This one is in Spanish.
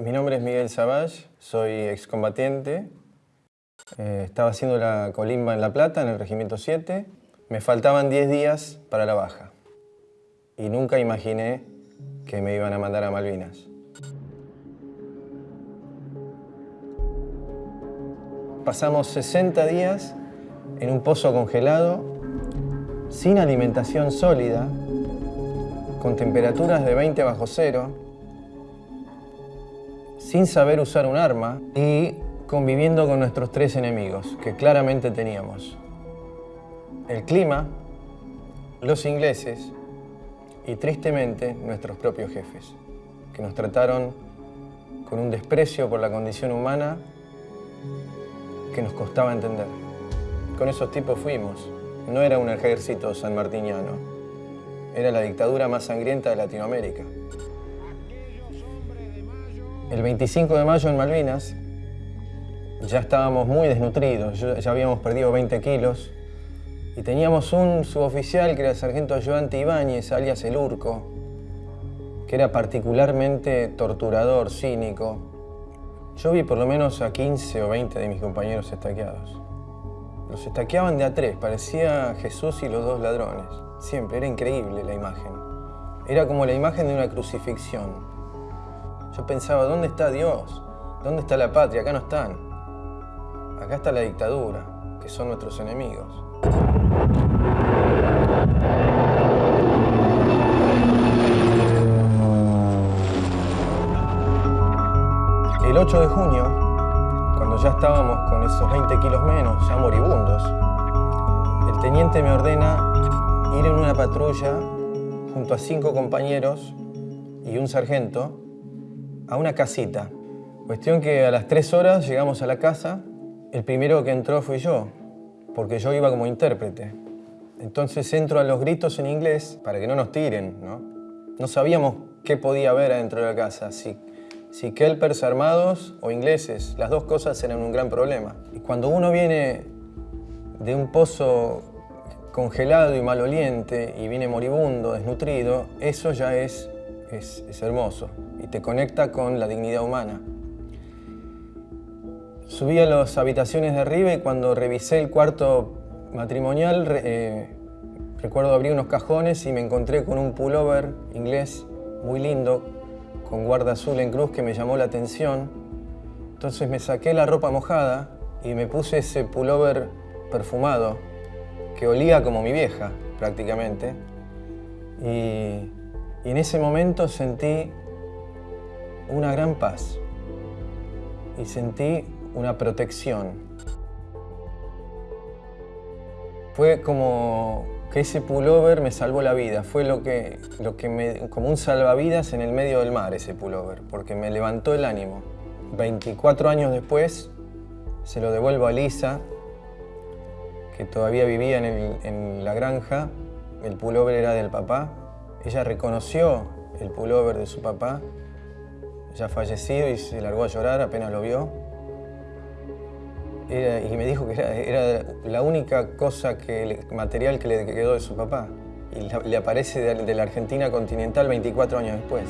Mi nombre es Miguel Savage, soy excombatiente. Eh, estaba haciendo la colimba en La Plata, en el Regimiento 7. Me faltaban 10 días para la baja. Y nunca imaginé que me iban a mandar a Malvinas. Pasamos 60 días en un pozo congelado, sin alimentación sólida, con temperaturas de 20 bajo cero, sin saber usar un arma y conviviendo con nuestros tres enemigos, que claramente teníamos. El clima, los ingleses y tristemente nuestros propios jefes, que nos trataron con un desprecio por la condición humana que nos costaba entender. Con esos tipos fuimos. No era un ejército sanmartiniano, era la dictadura más sangrienta de Latinoamérica. El 25 de mayo en Malvinas ya estábamos muy desnutridos, ya habíamos perdido 20 kilos y teníamos un suboficial que era el sargento ayudante Ibáñez, alias El Urco, que era particularmente torturador, cínico. Yo vi por lo menos a 15 o 20 de mis compañeros estaqueados. Los estaqueaban de a tres, parecía Jesús y los dos ladrones. Siempre, era increíble la imagen. Era como la imagen de una crucifixión. Yo pensaba, ¿dónde está Dios? ¿Dónde está la patria? Acá no están. Acá está la dictadura, que son nuestros enemigos. El 8 de junio, cuando ya estábamos con esos 20 kilos menos, ya moribundos, el teniente me ordena ir en una patrulla junto a cinco compañeros y un sargento a una casita. Cuestión que a las tres horas llegamos a la casa, el primero que entró fui yo, porque yo iba como intérprete. Entonces entro a los gritos en inglés para que no nos tiren, ¿no? No sabíamos qué podía haber adentro de la casa, si, si kelpers armados o ingleses. Las dos cosas eran un gran problema. Y cuando uno viene de un pozo congelado y maloliente y viene moribundo, desnutrido, eso ya es es, hermoso y te conecta con la dignidad humana. Subí a las habitaciones de arriba y cuando revisé el cuarto matrimonial, eh, recuerdo abrí unos cajones y me encontré con un pullover inglés muy lindo, con guarda azul en cruz que me llamó la atención. Entonces me saqué la ropa mojada y me puse ese pullover perfumado, que olía como mi vieja prácticamente. Y y en ese momento sentí una gran paz. Y sentí una protección. Fue como que ese pullover me salvó la vida, fue lo que, lo que me, como un salvavidas en el medio del mar ese pullover, porque me levantó el ánimo. 24 años después se lo devuelvo a Lisa, que todavía vivía en, en la granja, el pullover era del papá, ella reconoció el pullover de su papá, ya fallecido, y se largó a llorar apenas lo vio. y me dijo que era, la única cosa que, material que le quedó de su papá. Y le aparece de la Argentina continental 24 años después.